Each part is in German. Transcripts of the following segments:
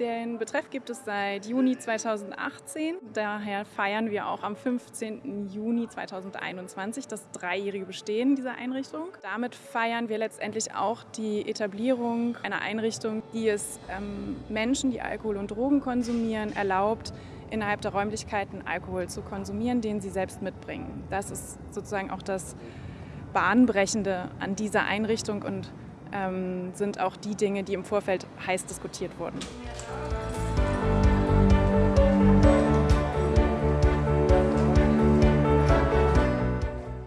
Den Betreff gibt es seit Juni 2018. Daher feiern wir auch am 15. Juni 2021 das dreijährige Bestehen dieser Einrichtung. Damit feiern wir letztendlich auch die Etablierung einer Einrichtung, die es ähm, Menschen, die Alkohol und Drogen konsumieren, erlaubt, innerhalb der Räumlichkeiten Alkohol zu konsumieren, den sie selbst mitbringen. Das ist sozusagen auch das Bahnbrechende an dieser Einrichtung und ähm, sind auch die Dinge, die im Vorfeld heiß diskutiert wurden.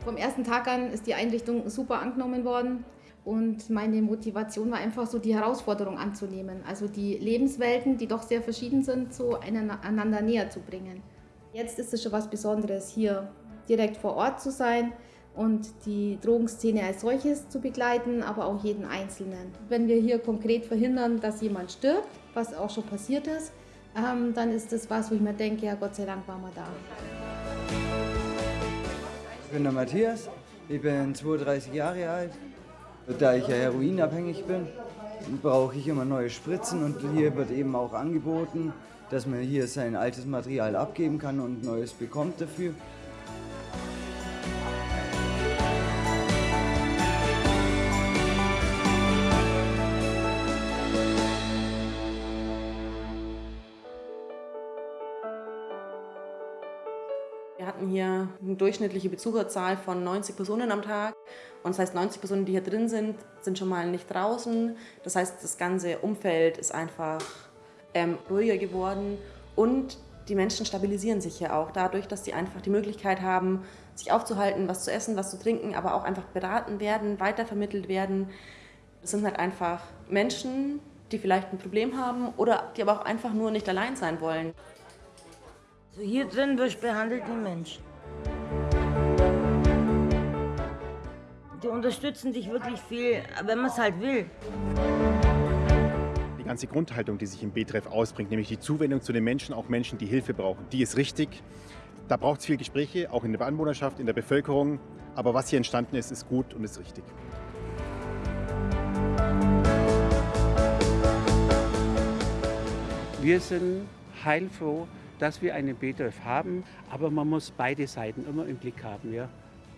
Vom ersten Tag an ist die Einrichtung super angenommen worden. Und meine Motivation war einfach so, die Herausforderung anzunehmen. Also die Lebenswelten, die doch sehr verschieden sind, so einander näher zu bringen. Jetzt ist es schon was Besonderes, hier direkt vor Ort zu sein und die Drogenszene als solches zu begleiten, aber auch jeden Einzelnen. Wenn wir hier konkret verhindern, dass jemand stirbt, was auch schon passiert ist, ähm, dann ist das was, wo ich mir denke, ja Gott sei Dank waren wir da. Ich bin der Matthias, ich bin 32 Jahre alt. Da ich ja heroinabhängig bin, brauche ich immer neue Spritzen und hier wird eben auch angeboten, dass man hier sein altes Material abgeben kann und neues bekommt dafür. Hatten hier eine durchschnittliche Besucherzahl von 90 Personen am Tag. Und das heißt, 90 Personen, die hier drin sind, sind schon mal nicht draußen. Das heißt, das ganze Umfeld ist einfach ähm, ruhiger geworden. Und die Menschen stabilisieren sich hier auch dadurch, dass sie einfach die Möglichkeit haben, sich aufzuhalten, was zu essen, was zu trinken, aber auch einfach beraten werden, weitervermittelt werden. Das sind halt einfach Menschen, die vielleicht ein Problem haben oder die aber auch einfach nur nicht allein sein wollen. Also hier drin wirst behandelt wie Mensch. Die unterstützen dich wirklich viel, wenn man es halt will. Die ganze Grundhaltung, die sich im Betreff ausbringt, nämlich die Zuwendung zu den Menschen, auch Menschen, die Hilfe brauchen, die ist richtig. Da braucht es viel Gespräche, auch in der Anwohnerschaft, in der Bevölkerung. Aber was hier entstanden ist, ist gut und ist richtig. Wir sind heilfroh, dass wir einen BTF haben, aber man muss beide Seiten immer im Blick haben. Ja?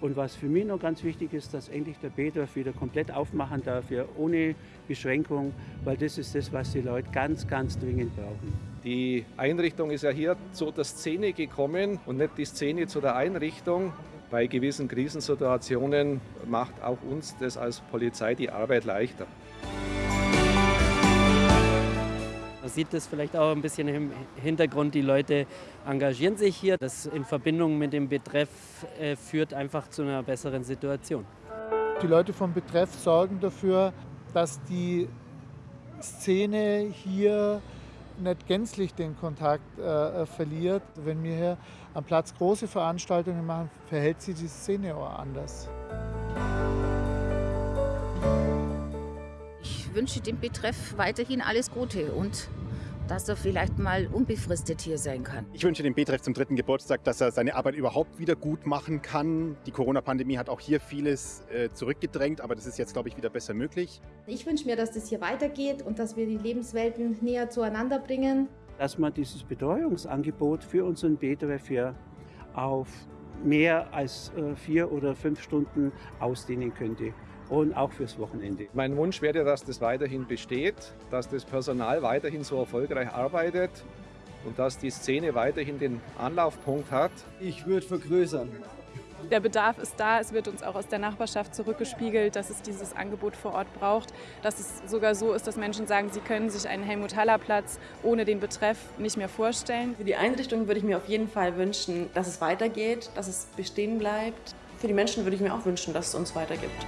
Und was für mich noch ganz wichtig ist, dass endlich der BTF wieder komplett aufmachen darf, ja, ohne Beschränkung, weil das ist das, was die Leute ganz, ganz dringend brauchen. Die Einrichtung ist ja hier zu der Szene gekommen und nicht die Szene zu der Einrichtung. Bei gewissen Krisensituationen macht auch uns das als Polizei die Arbeit leichter. Man sieht das vielleicht auch ein bisschen im Hintergrund, die Leute engagieren sich hier. Das in Verbindung mit dem Betreff äh, führt einfach zu einer besseren Situation. Die Leute vom Betreff sorgen dafür, dass die Szene hier nicht gänzlich den Kontakt äh, verliert. Wenn wir hier am Platz große Veranstaltungen machen, verhält sich die Szene auch anders. Ich wünsche dem Betreff weiterhin alles Gute und dass er vielleicht mal unbefristet hier sein kann. Ich wünsche dem Betreff zum dritten Geburtstag, dass er seine Arbeit überhaupt wieder gut machen kann. Die Corona-Pandemie hat auch hier vieles äh, zurückgedrängt, aber das ist jetzt, glaube ich, wieder besser möglich. Ich wünsche mir, dass das hier weitergeht und dass wir die Lebenswelten näher zueinander bringen. Dass man dieses Betreuungsangebot für unseren Betreff hier auf mehr als äh, vier oder fünf Stunden ausdehnen könnte und auch fürs Wochenende. Mein Wunsch wäre, dass das weiterhin besteht, dass das Personal weiterhin so erfolgreich arbeitet und dass die Szene weiterhin den Anlaufpunkt hat. Ich würde vergrößern. Der Bedarf ist da, es wird uns auch aus der Nachbarschaft zurückgespiegelt, dass es dieses Angebot vor Ort braucht, dass es sogar so ist, dass Menschen sagen, sie können sich einen Helmut-Haller-Platz ohne den Betreff nicht mehr vorstellen. Für die Einrichtung würde ich mir auf jeden Fall wünschen, dass es weitergeht, dass es bestehen bleibt. Für die Menschen würde ich mir auch wünschen, dass es uns weitergibt.